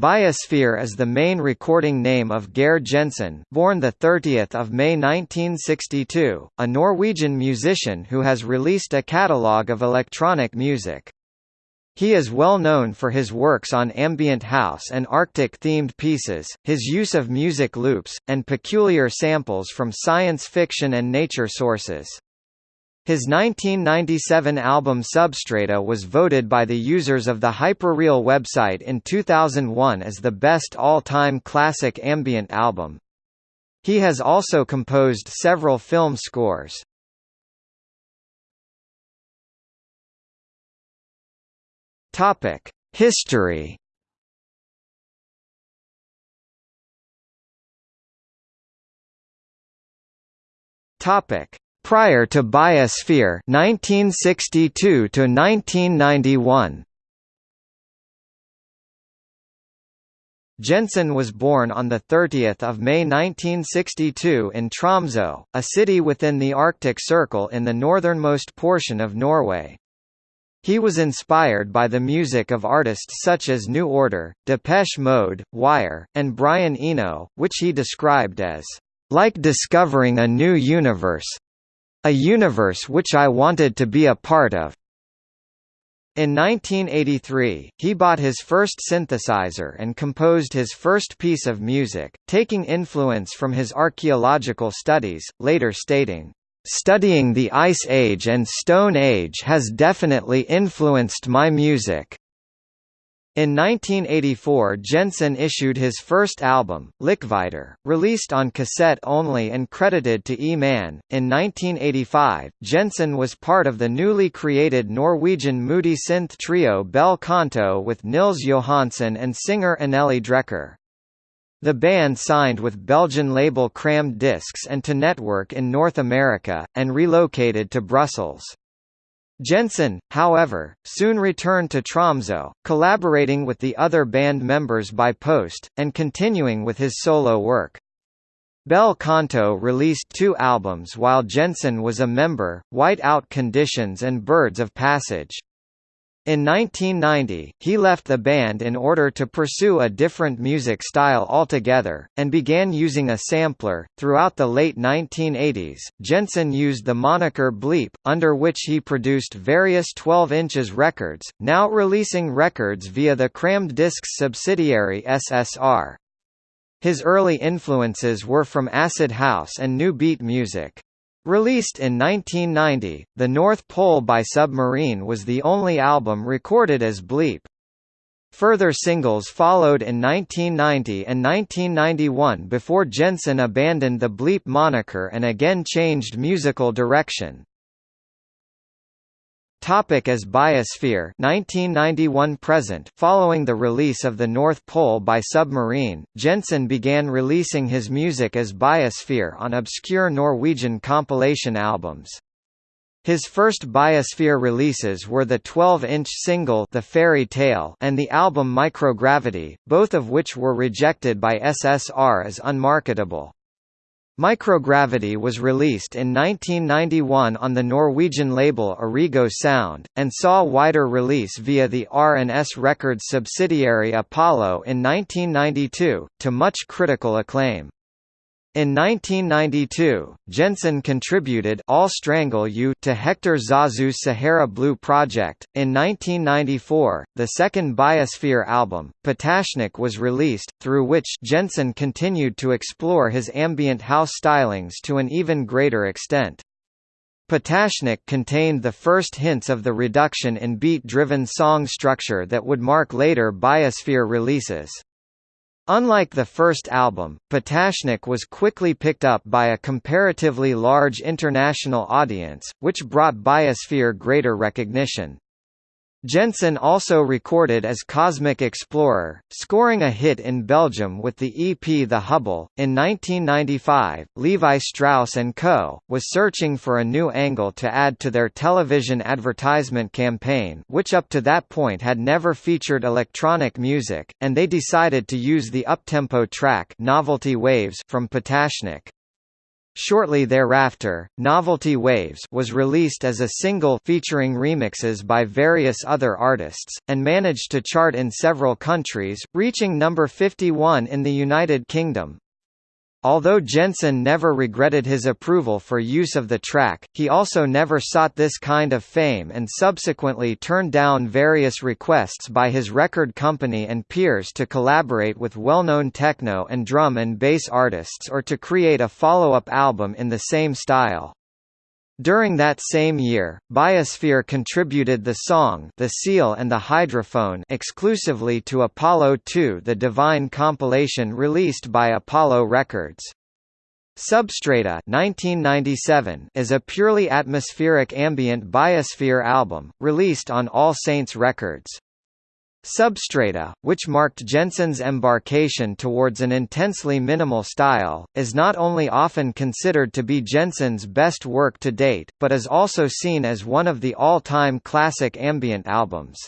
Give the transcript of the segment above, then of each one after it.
Biosphere is the main recording name of Geir Jensen born 30 May 1962, a Norwegian musician who has released a catalogue of electronic music. He is well known for his works on ambient house and Arctic-themed pieces, his use of music loops, and peculiar samples from science fiction and nature sources. His 1997 album Substrata was voted by the users of the Hyperreal website in 2001 as the best all-time classic ambient album. He has also composed several film scores. History Topic Prior to Biosphere 1962 to 1991 Jensen was born on 30 May 1962 in Tromsø, a city within the Arctic Circle in the northernmost portion of Norway. He was inspired by the music of artists such as New Order, Depeche Mode, Wire, and Brian Eno, which he described as, "...like discovering a new universe, a universe which I wanted to be a part of. In 1983, he bought his first synthesizer and composed his first piece of music, taking influence from his archaeological studies, later stating, "...studying the Ice Age and Stone Age has definitely influenced my music." In 1984 Jensen issued his first album, Likvidar, released on cassette only and credited to E-Man. In 1985, Jensen was part of the newly created Norwegian moody synth trio Bel Canto with Nils Johansen and singer Anneli Drecker. The band signed with Belgian label Crammed Discs and to Network in North America, and relocated to Brussels. Jensen, however, soon returned to Tromsø, collaborating with the other band members by post, and continuing with his solo work. Bel Canto released two albums while Jensen was a member, White Out Conditions and Birds of Passage. In 1990, he left the band in order to pursue a different music style altogether, and began using a sampler. Throughout the late 1980s, Jensen used the moniker Bleep, under which he produced various 12 inches records, now releasing records via the Crammed Discs subsidiary SSR. His early influences were from acid house and new beat music. Released in 1990, The North Pole by Submarine was the only album recorded as Bleep. Further singles followed in 1990 and 1991 before Jensen abandoned the Bleep moniker and again changed musical direction. Topic as Biosphere 1991 present Following the release of The North Pole by Submarine, Jensen began releasing his music as Biosphere on obscure Norwegian compilation albums. His first Biosphere releases were the 12-inch single The Fairy Tale and the album Microgravity, both of which were rejected by SSR as unmarketable. Microgravity was released in 1991 on the Norwegian label Origo Sound, and saw wider release via the R&S Records subsidiary Apollo in 1992, to much critical acclaim. In 1992, Jensen contributed I'll Strangle You to Hector Zazou's Sahara Blue project. In 1994, the second Biosphere album, Patashnik was released, through which Jensen continued to explore his ambient house stylings to an even greater extent. Patashnik contained the first hints of the reduction in beat-driven song structure that would mark later Biosphere releases. Unlike the first album, Patashnik was quickly picked up by a comparatively large international audience, which brought Biosphere greater recognition. Jensen also recorded as Cosmic Explorer, scoring a hit in Belgium with the EP The Hubble. In 1995, Levi Strauss & Co. was searching for a new angle to add to their television advertisement campaign which up to that point had never featured electronic music, and they decided to use the uptempo track Novelty Waves from Patashnik. Shortly thereafter, Novelty Waves was released as a single featuring remixes by various other artists, and managed to chart in several countries, reaching number 51 in the United Kingdom. Although Jensen never regretted his approval for use of the track, he also never sought this kind of fame and subsequently turned down various requests by his record company and peers to collaborate with well-known techno and drum and bass artists or to create a follow-up album in the same style. During that same year, Biosphere contributed the song The Seal and the Hydrophone exclusively to Apollo 2 the Divine compilation released by Apollo Records. Substrata 1997 is a purely atmospheric ambient biosphere album, released on All Saints Records. Substrata, which marked Jensen's embarkation towards an intensely minimal style, is not only often considered to be Jensen's best work to date, but is also seen as one of the all-time classic ambient albums.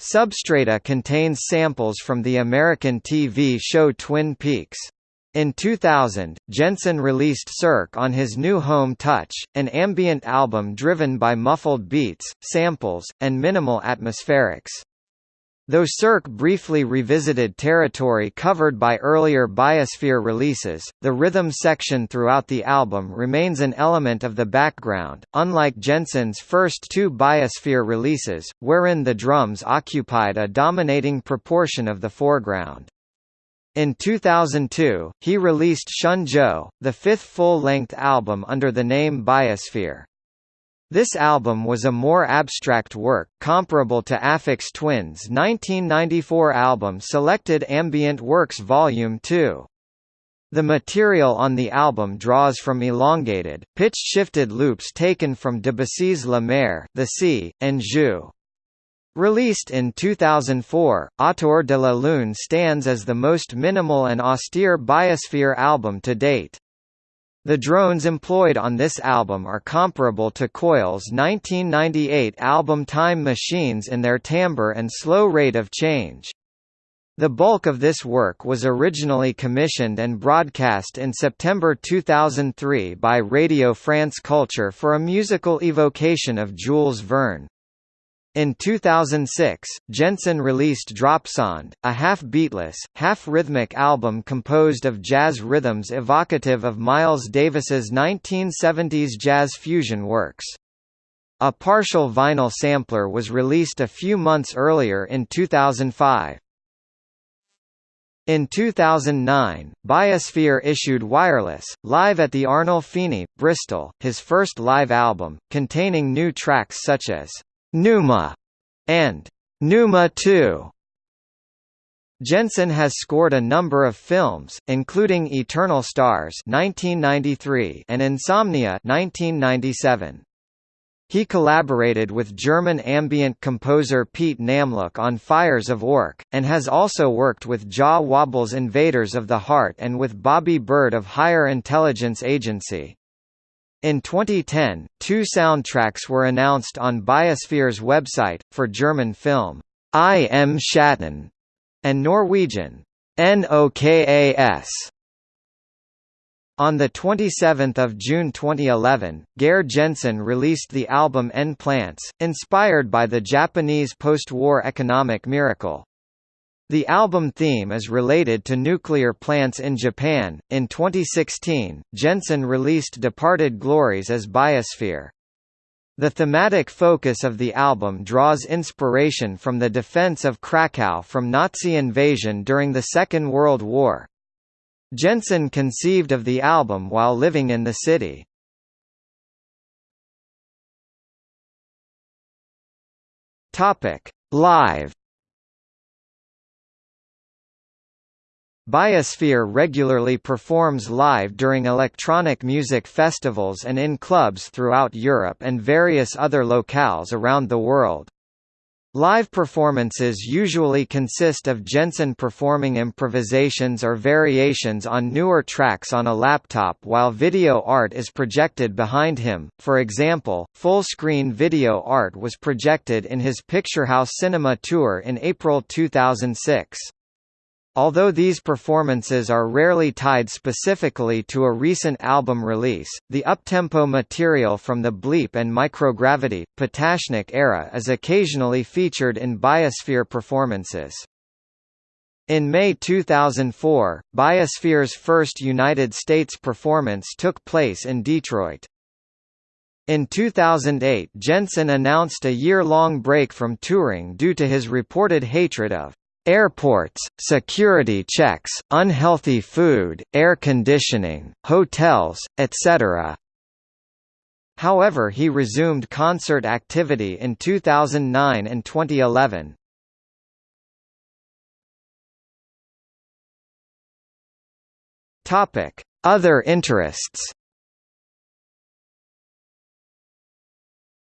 Substrata contains samples from the American TV show Twin Peaks. In 2000, Jensen released Cirque on his new home Touch, an ambient album driven by muffled beats, samples, and minimal atmospherics. Though Cirque briefly revisited territory covered by earlier Biosphere releases, the rhythm section throughout the album remains an element of the background, unlike Jensen's first two Biosphere releases, wherein the drums occupied a dominating proportion of the foreground. In 2002, he released Shenzhou, the fifth full-length album under the name Biosphere. This album was a more abstract work, comparable to Aphex Twin's 1994 album Selected Ambient Works Volume 2. The material on the album draws from elongated, pitch-shifted loops taken from Debussy's La Mer the sea, and Jeux. Released in 2004, Autour de la Lune stands as the most minimal and austere biosphere album to date. The drones employed on this album are comparable to Coil's 1998 album Time Machines in their timbre and slow rate of change. The bulk of this work was originally commissioned and broadcast in September 2003 by Radio France Culture for a musical evocation of Jules Verne. In 2006, Jensen released Dropsound, a half-beatless, half-rhythmic album composed of jazz rhythms evocative of Miles Davis's 1970s jazz fusion works. A partial vinyl sampler was released a few months earlier in 2005. In 2009, Biosphere issued Wireless, live at the Arnolfini, Bristol, his first live album, containing new tracks such as Pneuma, and Numa 2. Jensen has scored a number of films, including Eternal Stars (1993) and Insomnia (1997). He collaborated with German ambient composer Pete Namlook on Fires of Orc, and has also worked with Jah Wobble's Invaders of the Heart and with Bobby Bird of Higher Intelligence Agency. In 2010, two soundtracks were announced on Biosphere's website, for German film, I Am Schatten, and Norwegian, NOKAS. On 27 June 2011, Geir Jensen released the album N-Plants, inspired by the Japanese post-war economic miracle. The album theme is related to nuclear plants in Japan. In 2016, Jensen released Departed Glories as Biosphere. The thematic focus of the album draws inspiration from the defense of Krakow from Nazi invasion during the Second World War. Jensen conceived of the album while living in the city. Live Biosphere regularly performs live during electronic music festivals and in clubs throughout Europe and various other locales around the world. Live performances usually consist of Jensen performing improvisations or variations on newer tracks on a laptop while video art is projected behind him, for example, full-screen video art was projected in his Picturehouse Cinema Tour in April 2006. Although these performances are rarely tied specifically to a recent album release, the uptempo material from the Bleep and Microgravity, Patashnik era is occasionally featured in Biosphere performances. In May 2004, Biosphere's first United States performance took place in Detroit. In 2008 Jensen announced a year-long break from touring due to his reported hatred of Airports, security checks, unhealthy food, air conditioning, hotels, etc. However he resumed concert activity in 2009 and 2011. Other interests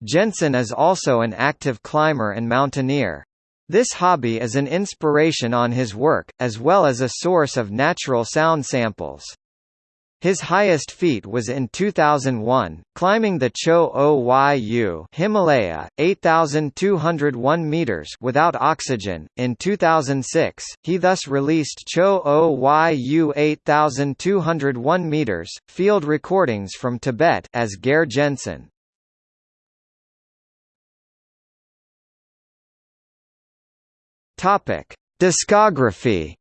Jensen is also an active climber and mountaineer. This hobby is an inspiration on his work, as well as a source of natural sound samples. His highest feat was in 2001, climbing the Cho Oyu Himalaya, 8,201 meters without oxygen. In 2006, he thus released Cho Oyu 8,201 meters field recordings from Tibet as Geir Jensen. Topic: Discography.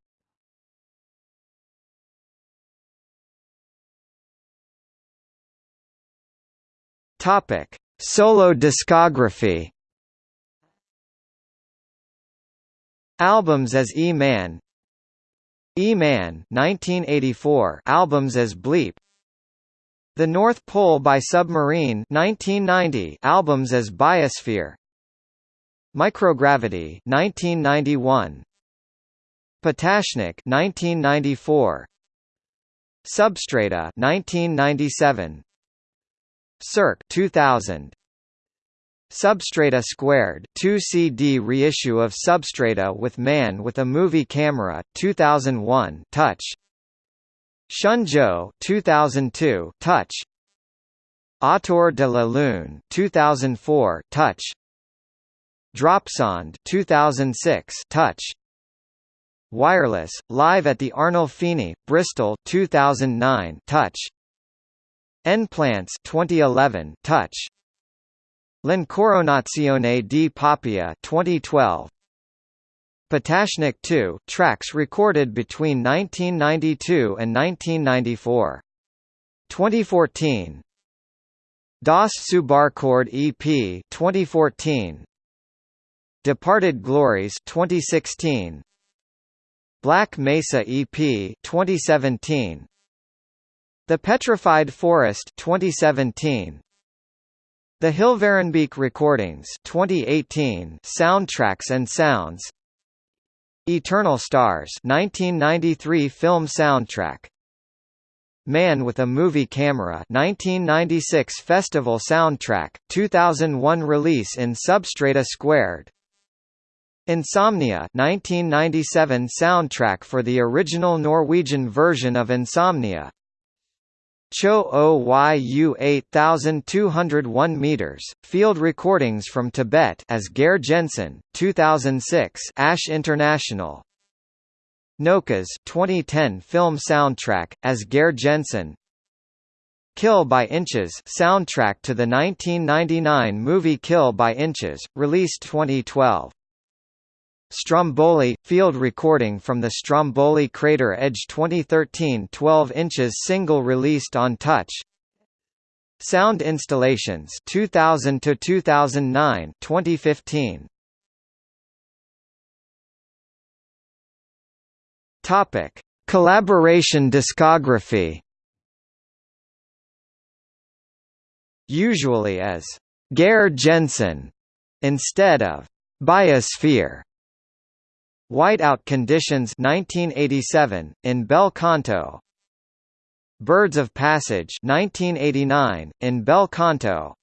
Topic: Solo discography. Albums as E-Man. E-Man 1984 albums as Bleep. The North Pole by Submarine 1990 albums as Biosphere Microgravity 1991 Patashnik 1994 Substrata 1997 Cirque 2000 Substrata Squared 2 CD reissue of Substrata with Man with a Movie Camera 2001 Touch. Shenzhou 2002 Touch. Autour de la Lune 2004 Touch Dropsound 2006 Touch. Wireless live at the Arnold Arnolfini Bristol 2009 Touch. N-Plants 2011 Touch. L'Incoronazione di Poppea 2012 Patashnik 2 tracks recorded between 1992 and 1994 2014 Das Subarcord EP 2014 Departed Glories 2016 Black Mesa EP 2017 The Petrified Forest 2017 The Hilvarenbeek Recordings 2018 Soundtracks and Sounds. Eternal Stars 1993 film soundtrack. Man with a Movie Camera 1996 Festival soundtrack 2001 release in Substrata Squared Insomnia 1997 soundtrack for the original Norwegian version of Insomnia. Cho Oyu 8201 meters field recordings from Tibet as Geir Jensen 2006 Ash International. Nokas 2010 film soundtrack as Geir Jensen. Kill by Inches soundtrack to the 1999 movie Kill by Inches released 2012 Stromboli – Field recording from the Stromboli crater edge 2013 12 inches single released on Touch. Sound installations 2000 to 2009 2015 Topic. Collaboration discography. Usually as Geir Jensen instead of Biosphere Whiteout Conditions 1987 in Bel Canto. Birds of Passage 1989 in Bel Canto.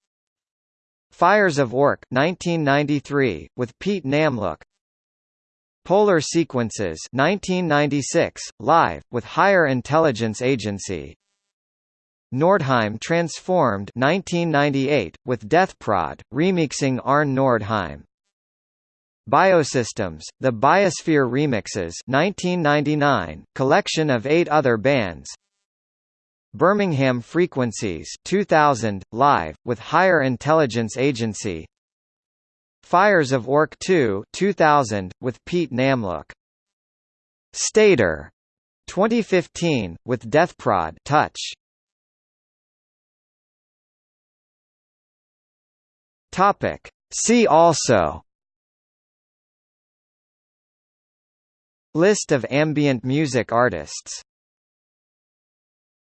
Fires of Orc 1993 with Pete Namlook. Polar Sequences 1996 live with Higher Intelligence Agency. Nordheim Transformed 1998 with Deathprod remixing Arne Nordheim Biosystems, The Biosphere Remixes 1999, collection of eight other bands. Birmingham Frequencies 2000, live, with Higher Intelligence Agency. Fires of Orc 2 2000, with Pete Namlook Stator 2015, with Deathprod Touch. Topic. See also List of ambient music artists